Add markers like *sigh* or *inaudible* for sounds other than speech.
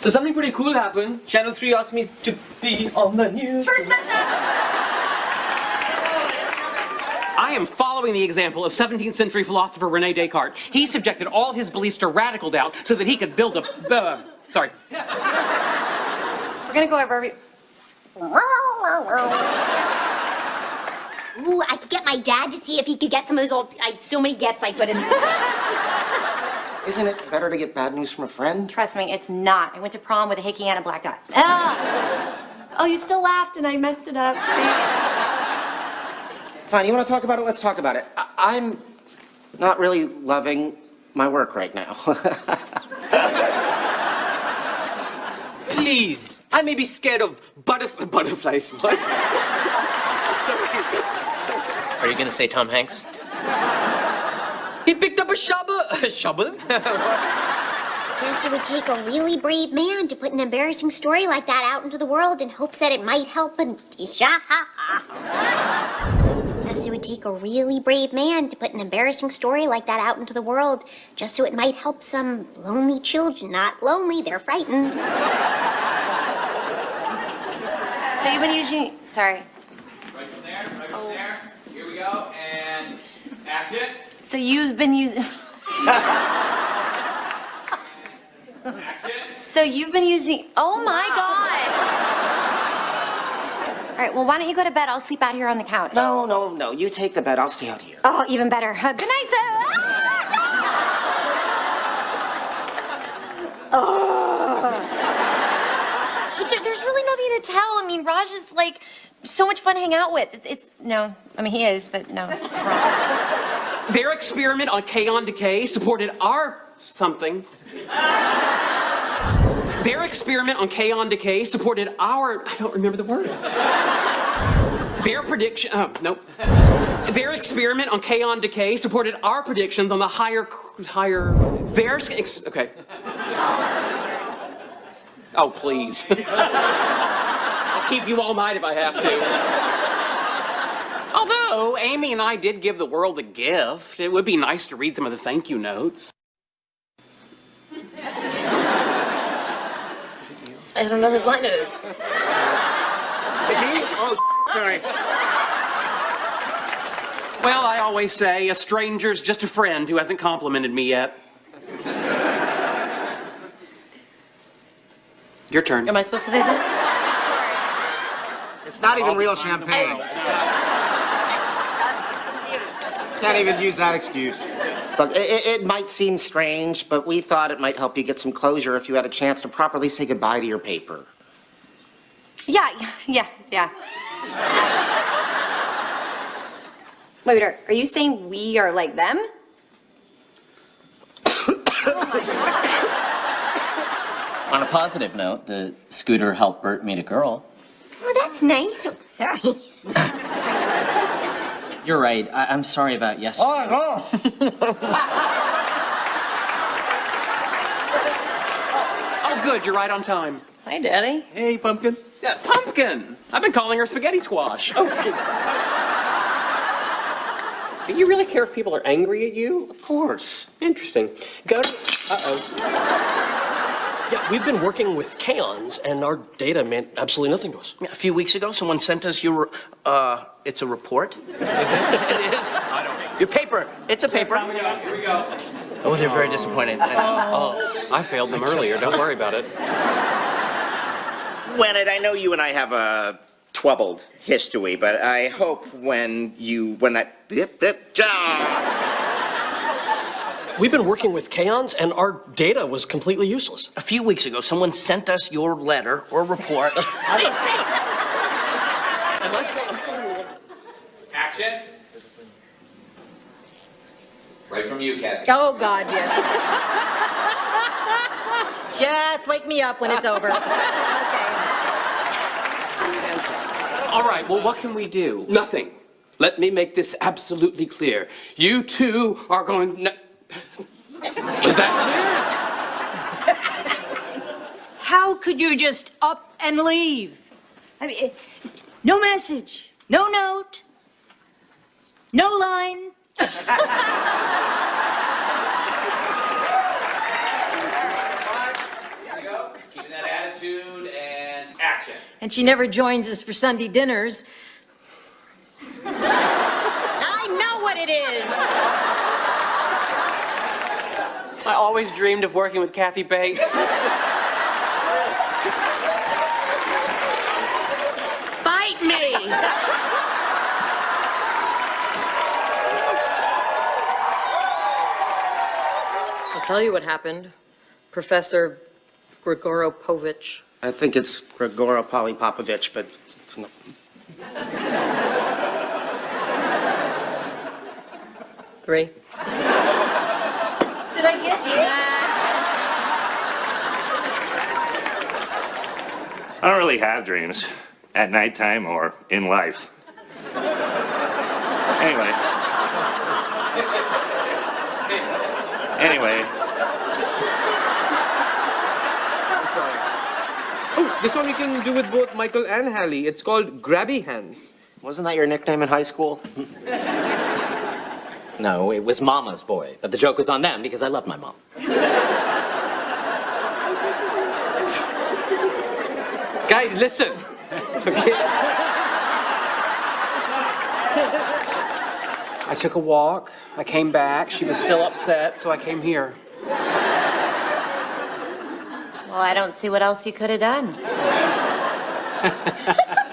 So something pretty cool happened. Channel 3 asked me to be on the news. I am following the example of 17th century philosopher Rene Descartes. He subjected all his beliefs to radical doubt so that he could build a. *laughs* Uh, sorry. We're gonna go over every. Ooh, I could get my dad to see if he could get some of those old. I so many gets I couldn't. Isn't it better to get bad news from a friend? Trust me, it's not. I went to prom with a hickey and a black dot. Ah! *laughs* Oh, you still laughed and I messed it up. Fine, you want to talk about it? Let's talk about it. I- I'm not really loving my work right now. *laughs* Please. I may be scared of butterf- butterflies. What? *laughs* Are you gonna say Tom Hanks? He picked up a shovel. A shovel? Guess it would take a really brave man to put an embarrassing story like that out into the world in hopes that it might help a. Guess it would take a really brave man to put an embarrassing story like that out into the world just so it might help some lonely children. Not lonely, they're frightened. So you've been using. Sorry. Right from there, right from there. Here we go, and action. So you've been using. *laughs* so you've been using. Oh my god! All right. Well, why don't you go to bed? I'll sleep out here on the couch. no, no, no. You take the bed. I'll stay out here. Oh, even better. Uh, good night, sir. *laughs* oh. There- There's really nothing to tell. I mean, Raj is like so much fun to hang out with. It's, it's no. I mean, he is, but no. Their experiment on kaon decay supported our something. Their experiment on kaon decay supported our. I don't remember the word. Their prediction. Oh, nope. Their experiment on kaon decay supported our predictions on the higher, higher. Their okay. Oh please. *laughs* I'll keep you all night if I have to. Although Amy and I did give the world a gift, it would be nice to read some of the thank you notes. *laughs* Is it you? I don't know whose line it is. Is it me? Oh, *laughs* sorry. Well, I always say a stranger's just a friend who hasn't complimented me yet. Your turn. Am I supposed to say something? It's not even real champagne. Oh, Can't even use that excuse. Look, it, it- it might seem strange, but we thought it might help you get some closure if you had a chance to properly say goodbye to your paper. Yeah, yeah, yeah. Wait, are, are you saying we are like them? *coughs* Oh On a positive note, the scooter helped Bert meet a girl. Oh, that's nice. Oh, sorry. *laughs* You're right. I- I'm sorry about yesterday. *laughs* Oh, good, you're right on time. Hi, Daddy. Hey, Pumpkin. Yeah, Pumpkin! I've been calling her spaghetti squash. Oh, Do you really care if people are angry at you? Of course. Interesting. Go to. Uh oh. Yeah, we've been working with Kaons, and our data meant absolutely nothing to us. Yeah, A few weeks ago, someone sent us your, uh, it's a report. *laughs* it is. I don't Your paper. It's a paper. Here we go. Oh, they're very disappointed. I. Oh, I failed them earlier. Don't worry about it. Wennett, I know you and I have a troubled history, but I hope when you, when I, We've been working with Kaons, and our data was completely useless. a few weeks ago, someone sent us your letter or report. *laughs* Action. Right from you, Kathy. Oh, God, yes. Just wake me up when it's over. *laughs* Okay. All right, well, what can we do? Nothing. Let me make this absolutely clear. You two are going. No- Was that clear? How could you just up and leave? I mean, no message, no note, no line. Here we go. Keeping that and she never joins us for Sunday dinners. I know what it is. I always dreamed of working with Kathy Bates. It's *laughs* just- Bite me. I'll tell you what happened. Professor Grigoropovich. I think it's Grigoro Polypopovich, but it's not. Three. Did I get you? I don't really have dreams at nighttime or in life. Anyway. Anyway, Oh, this one you can do with both Michael and Halley. It's called Grabby Hands. Wasn't that your nickname in high school? *laughs* No, it was Mama's boy, but the joke was on them because I love my mom. Guys, listen. Okay. I took a walk. I came back. She was still upset, so I came here. Well, I don't see what else you could have done. *laughs*